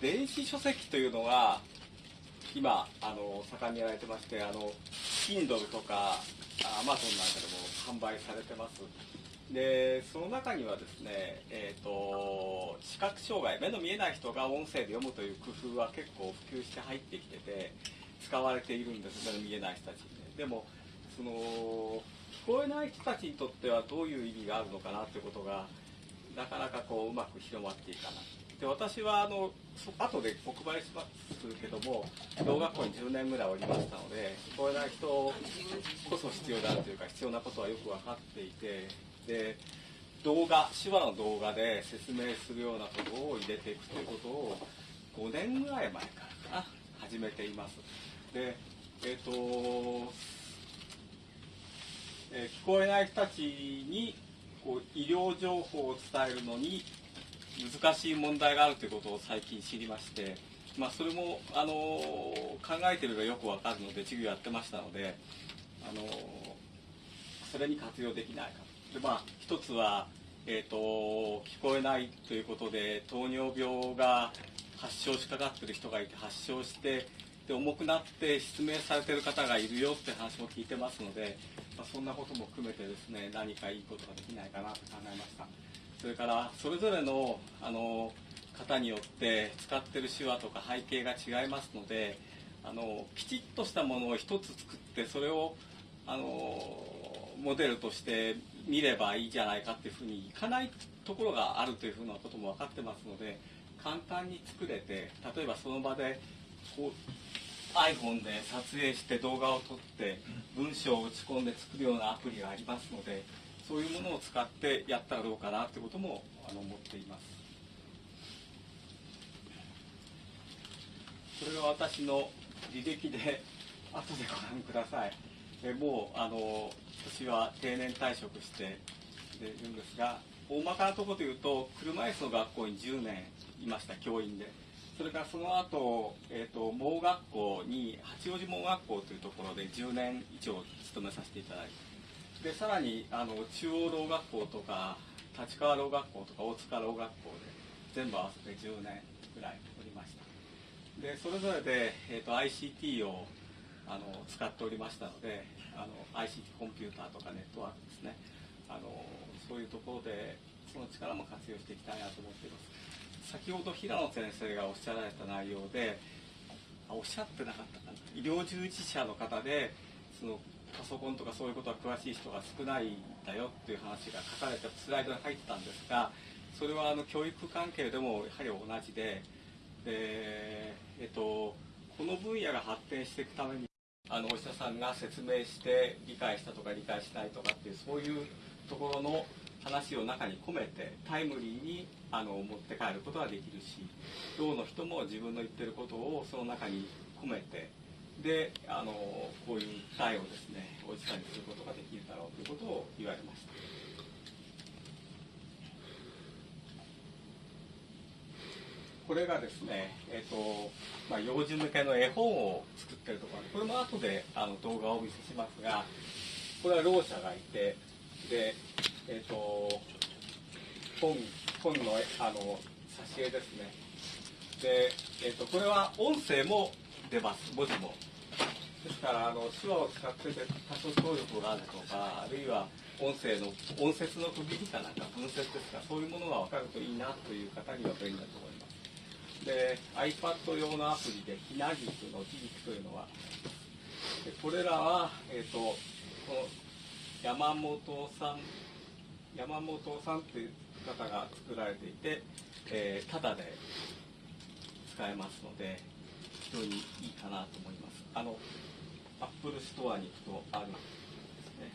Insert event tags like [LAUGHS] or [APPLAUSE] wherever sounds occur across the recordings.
電子書籍というのは今あの盛んにやられてましてあの Kindle とか Amazon なんかでも販売されてます。でその中にはですね、えーと、視覚障害目の見えない人が音声で読むという工夫は結構普及して入ってきてて使われているんです目の見えない人たちにね。でもその聞こえない人たちにとってはどういう意味があるのかなということがなかなかこううまく広まっていかない。で私はあの後でお配りしますけども小学校に10年ぐらいおりましたので聞こえない人こそ必要であるというか必要なことはよく分かっていてで動画手話の動画で説明するようなことを入れていくということを5年ぐらい前からかな始めています。でえっ、ー、と、えー、聞こえない人たちにこう医療情報を伝えるのに難しい問題があるということを最近知りまして、まあ、それもあの考えているがよくわかるので授業やってましたのであのそれに活用できないかで、まあ、一つは、えーと、聞こえないということで糖尿病が発症しかかってる人がいて発症してで重くなって失明されてる方がいるよって話も聞いてますので、まあ、そんなことも含めてですね何かいいことができないかなと考えました。それからそれぞれのあの方によって使ってる手話とか背景が違いますのであのきちっとしたものを一つ作ってそれをあのモデルとして見ればいいじゃないかっていうふうにいかないところがあるというふうなことも分かってますので簡単に作れて例えばその場でこう iPhone で撮影して動画を撮って文章を打ち込んで作るようなアプリがありますのでそういうものを使ってやったらどうかなということもあの思っています。これが私の履歴で [LAUGHS] 後でご覧ください。えもうあの私は定年退職しているんですが大まかなところでいうと車椅子の学校に10年いました教員で。それからその後、えーと、盲学校に八王子盲学校というところで10年以上勤めさせていただいてでさらにあの中央ろう学校とか立川ろう学校とか大塚ろう学校で全部合わせて10年ぐらいおりました。でそれぞれで、えーと ICT をあの使っておりましたのであの ICT コンピューターとかネットワークですね。あのそういうところでその力も活用していきたいなと思っています。先ほど平野先生がおっしゃられた内容でおっしゃってなかったかな。医療従事者の方でそのパソコンとかそういうことは詳しい人が少ないんだよっていう話が書かれたスライドに入ってたんですがそれはあの教育関係でもやはり同じでで、えっと、この分野が発展していくためにあのお医者さんが説明して理解したとか理解しないとかっていうそういうところの話を中に込めてタイムリーにあの持って帰ることができるしろうの人も自分の言ってることをその中に込めてであのこういう訴えをですねおじさんにすることができるだろうということを言われました。これがですね、えーとまあ、幼児向けの絵本を作ってるところこれも後であの動画をお見せしますがこれはろう者がいてで、えーと、本本のあの挿絵ですねで、えーと、これは音声も出ます。文字も。ですからあの手話を使ってて多少聴力があるとかあるいは音声の音節の区切りかなんか分節ですかそういうものが分かるといいなという方には便利だと思います。で iPad 用のアプリでひなぎくのひぎくというのはでこれらは、えーと、この山本さん山本さんという方が作られていて、えー、ただで使えますので非常にいいかなと思います。あのアップルストアに行くとあるんですね。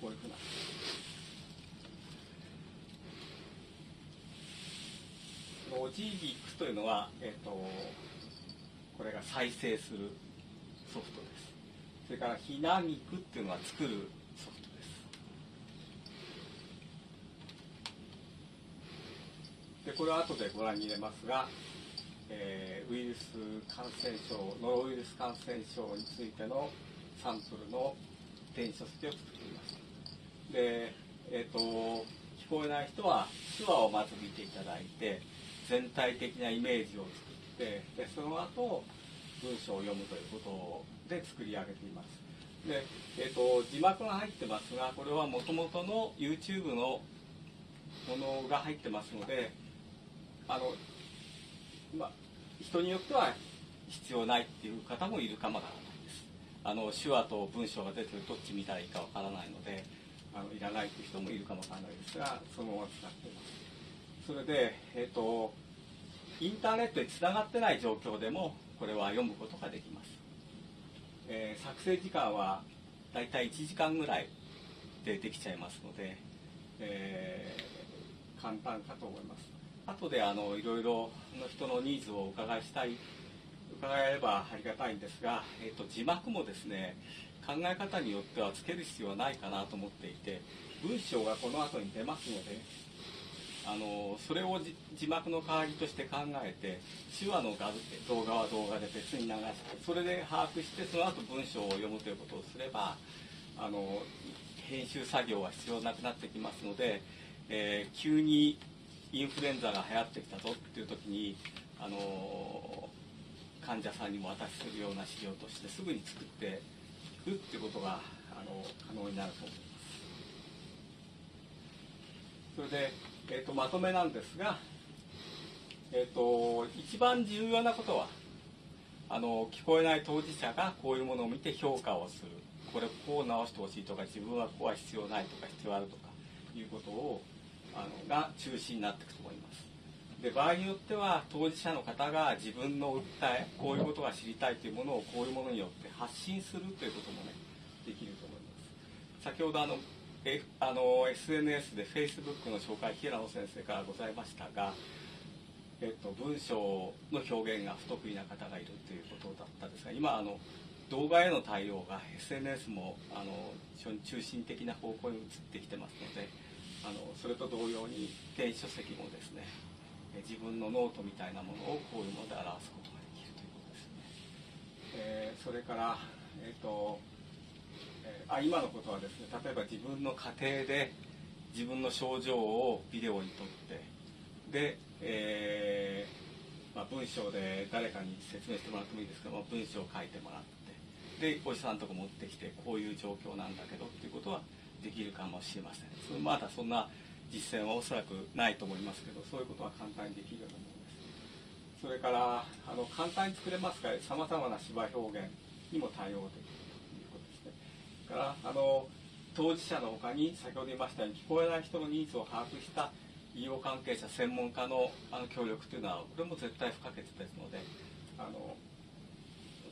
こういうふうな。ロジビックというのは、えーと、これが再生するソフトです。それからひなみくっていうのは作るソフトです。でこれは後でご覧に入れますが、えー、ウイルス感染症ノロウイルス感染症についてのサンプルの電子書籍を作っています。で、えーと、聞こえない人は手話をまず見ていただいて全体的なイメージを作ってでその後文章を読むということで作り上げています。で、えーと、字幕が入ってますがこれはもともとの YouTube のものが入ってますのであの、まあ、人によっては必要ないっていう方もいるかもわからないです。あの手話と文章が出てるどっち見たらいいかわからないのであのいらないっていう人もいるかもわからないですがそのまま使ってます。それで、えーと、インターネットにつながってない状況でもこれは読むことができます、えー、作成時間はだいたい1時間ぐらいでできちゃいますので、えー、簡単かと思います。後であのいろいろの人のニーズをお伺いしたい伺えればありがたいんですが、えーと、字幕もですね考え方によってはつける必要はないかなと思っていて文章がこの後に出ますのであのそれを字幕の代わりとして考えて手話の画動画は動画で別に流してそれで把握してその後文章を読むということをすればあの編集作業は必要なくなってきますので、えー、急にインフルエンザが流行ってきたぞっていう時にあの患者さんにも渡しするような資料としてすぐに作っていくっていうことがあの可能になると思います。それで、えーと、まとめなんですが、えーと、一番重要なことはあの聞こえない当事者がこういうものを見て評価をする。これこう直してほしいとか自分はここは必要ないとか必要あるとかいうことをあのが中心になっていくと思います。で場合によっては当事者の方が自分の訴えこういうことが知りたいというものをこういうものによって発信するということもねできると思います。先ほどあの、F、あの SNS で Facebook の紹介平野先生からございましたが、えっと、文章の表現が不得意な方がいるということだったんですが今あの動画への対応が SNS もあの非常に中心的な方向に移ってきてますのであのそれと同様に電子書籍もですね自分のノートみたいなものをこういうもので表すことができるということですね、えー、それから、えーとえー、あ今のことはですね例えば自分の家庭で自分の症状をビデオに撮ってで、えーまあ、文章で誰かに説明してもらってもいいですけども文章を書いてもらってでお医者さんとか持ってきてこういう状況なんだけどっていうことはできるかもしれません。そまだそんな実践はおそらくないと思いますけどそういうことは簡単にできるようなものです。それからあの簡単に作れますからさまざまな芝表現にも対応できるということですね。からあの当事者のほかに先ほど言いましたように聞こえない人のニーズを把握した医療関係者専門家のあの協力というのはこれも絶対不可欠ですのであの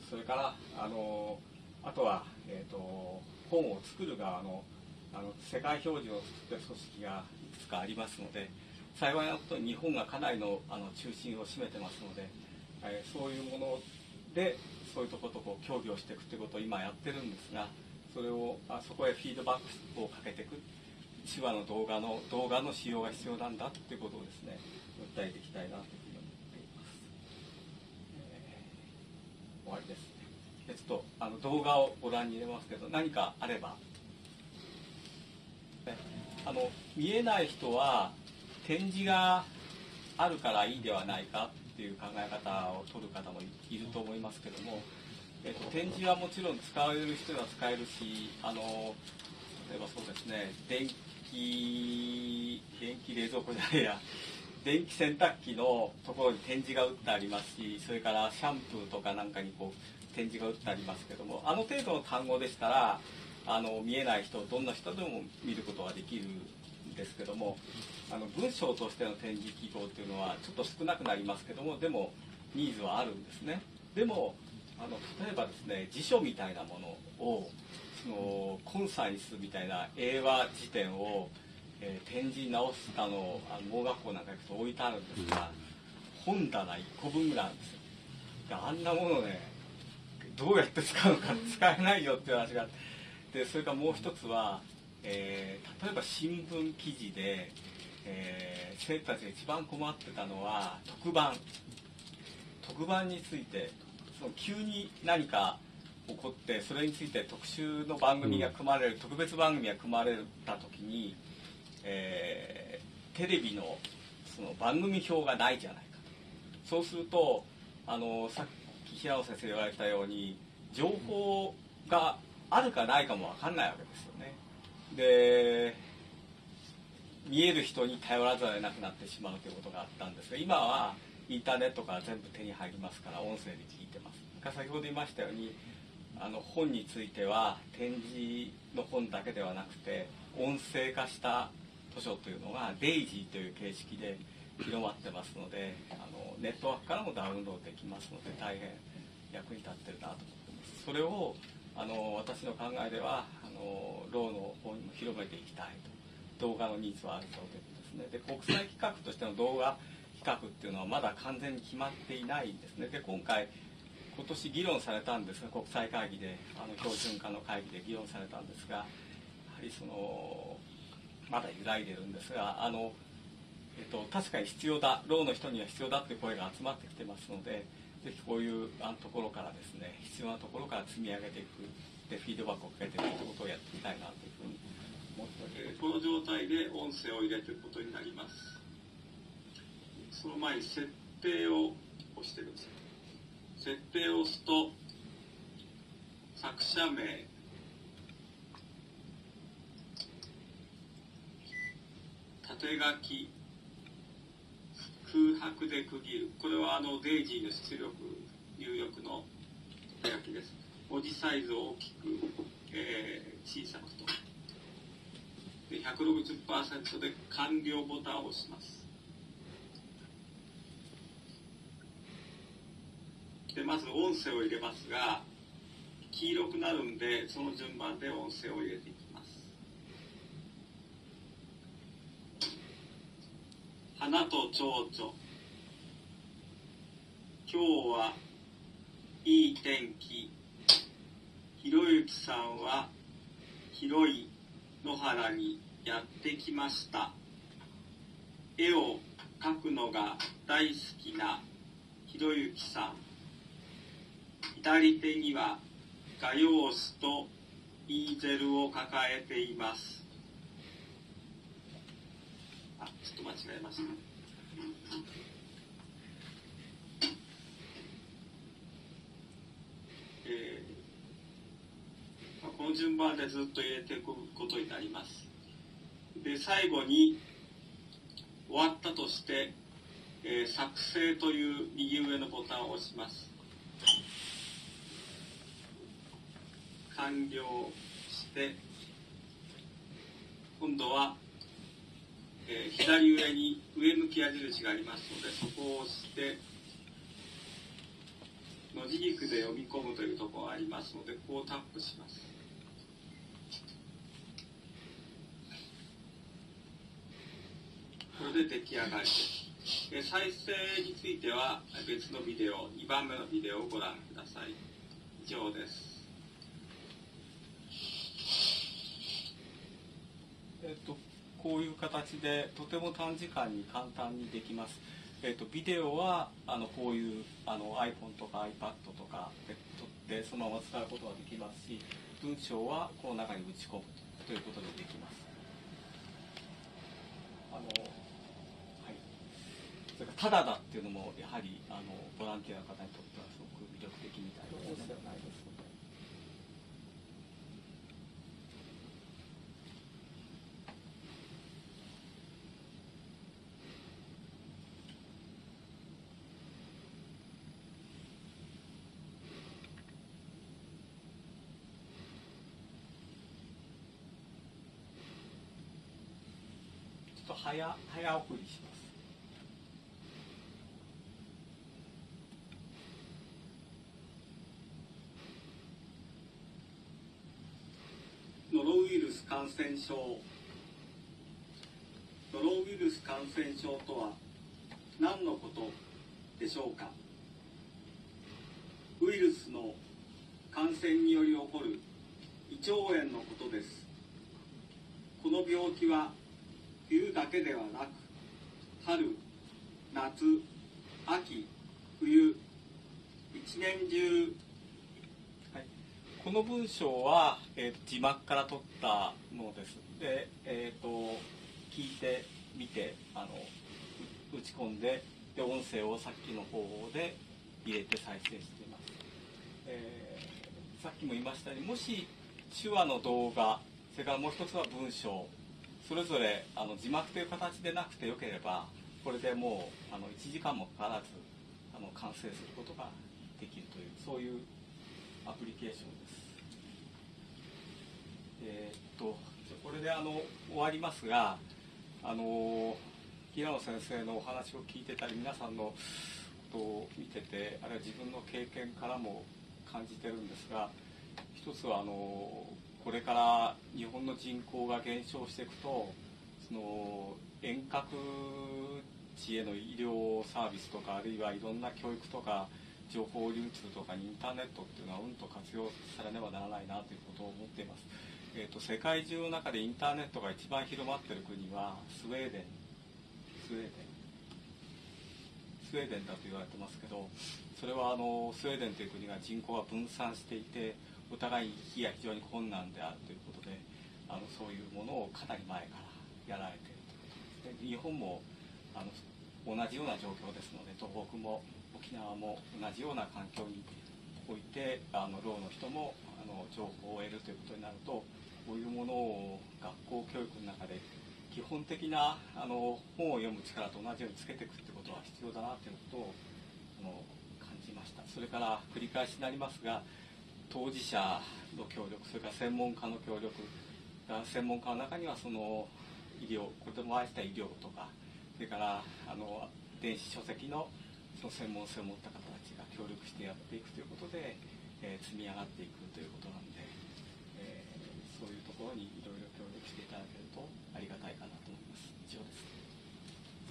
それからあのあとは、えー、と本を作る側のあの世界標準を作って組織がいくつかありますので幸いなことに日本がかなりのあの中心を占めてますので、えー、そういうものでそういうとことこう協議をしていくということを今やってるんですがそれをあそこへフィードバックをかけていく手話の動画の動画の使用が必要なんだということをですね訴えていきたいなというふうに思っています、えー、終わりです。ちょっとあの動画をご覧に入れますけど何かあればあの見えない人は展示があるからいいではないかっていう考え方を取る方もいると思いますけども、えっと、展示はもちろん使える人は使えるしあの例えばそうですね電気電気冷蔵庫じゃないや。[LAUGHS] 電気洗濯機のところに展示が打ってありますしそれからシャンプーとかなんかにこう展示が打ってありますけどもあの程度の単語でしたらあの見えない人どんな人でも見ることができるんですけどもあの文章としての展示記号っていうのはちょっと少なくなりますけどもでもニーズはあるんですね。でもあの例えばですね辞書みたいなものをそのコンサイスみたいな英和辞典を、えー、展示直すかのあの盲学校なんか行くと置いてあるんですが本棚1個分ぐらいあるんですよ。あんなものねどうやって使うのか使えないよっていう話があってでそれからもう一つは、えー、例えば新聞記事で、えー、生徒たちが一番困ってたのは特番。特番についてその急に何か起こってそれについて特集の番組が組まれる、うん、特別番組が組まれた時に、えー、テレビのその番組表がないじゃないか。そうするとあのさっき平野先生言われたように情報があるかないかも分かんないわけですよね。で見える人に頼らざるを得なくなってしまうということがあったんですが今はインターネットから全部手に入りますから音声で聞いてます。先ほど言いましたようにあの本については展示の本だけではなくて音声化した図書というのがデイジーという形式で広まってますのであのネットワークからもダウンロードできますので大変役に立ってるなと思ってます。それをあの私の考えではあのローの方にも広めていきたいと。動画のニーズはあるということですね。で国際企画としての動画企画っていうのはまだ完全に決まっていないんですね。で今回今年議論されたんですが国際会議であの標準化の会議で議論されたんですがやはりそのまだ揺らいでるんですがあの、えっと、確かに必要だ。ろうの人には必要だという声が集まってきてますのでぜひこういうあのところからですね必要なところから積み上げていくでフィードバックをかけていくということをやってみたいなというふうに思っております。この状態で音声を入れていくことになります。その前に設定を押してください。設定を押すと作者名。縦書き。白で区切る。これはあのデイジーの出力入力の手書きです。文字サイズを大きく、えー小さくと。で160%で完了ボタンを押します。でまず音声を入れますが黄色くなるんでその順番で音声を入れていきます。花と蝶々。今日はいい天気。ひろゆきさんは広い野原にやってきました。絵を描くのが大好きなひろゆきさん。左手には画用紙とイーゼルを抱えています。あちょっと間違えました。えーまあこの順番でずっと入れていくことになります。で最後に終わったとして、えー作成という右上のボタンを押します。完了して今度は、えー左上に上向き矢印がありますのでそこを押して文字軸で読み込むというところがありますのでここをタップします。これで出来上がりです。え再生については別のビデオ2番目のビデオをご覧ください。以上です。えっと、こういう形でとても短時間に簡単にできます。えっと、ビデオはあのこういうあの iPhone とか iPad とかで撮ってそのまま使うことができますし文章はこの中に打ち込むということでできます。あのはい、それからただだっていうのもやはりあのボランティアの方にとってはすごく魅力的みたいですの早早送りします。ノロウイルス感染症ノロウイルス感染症とは何のことでしょうか？ウイルスの感染により起こる胃腸炎のことですこの病気は冬だけではなく春夏秋冬一年中。はい、この文章は、えー字幕から取ったものです。で、えっ、と聞いてみてあの打ち込んででで音声をさっきの方法で入れて再生しています、えーさっきも言いましたようにもし手話の動画それからもう一つは文章それぞれあの字幕という形でなくてよければこれでもうあの1時間もかからずあの完成することができるというそういうアプリケーションです。えーっとこれであの終わりますがあの平野先生のお話を聞いてたり皆さんのことを見ててあるいは自分の経験からも感じてるんですが一つはあのこれから日本の人口が減少していくとその遠隔地への医療サービスとかあるいはいろんな教育とか情報流通とかインターネットっていうのはうんと活用されねばならないなということを思っています、えー、と世界中の中でインターネットが一番広まっている国はスウェーデン。スウェーデン。スウェーデンだと言われてますけどそれはあのスウェーデンという国が人口が分散していてお互い行きが非常に困難であるということであのそういうものをかなり前からやられているということですで日本もあの同じような状況ですので東北も沖縄も同じような環境においてあのろうの人もあの情報を得るということになるとこういうものを学校教育の中で基本的なあの本を読む力と同じようにつけていくってことは必要だなということをあの感じました。それから繰り返しになりますが当事者の協力それから専門家の協力専門家の中にはその医療子供を愛した医療とかそれからあの電子書籍のその専門性を持った方たちが協力してやっていくということで、えー積み上がっていくということなんで、えーそういうところにいろいろ協力していただけるとありがたいかなと。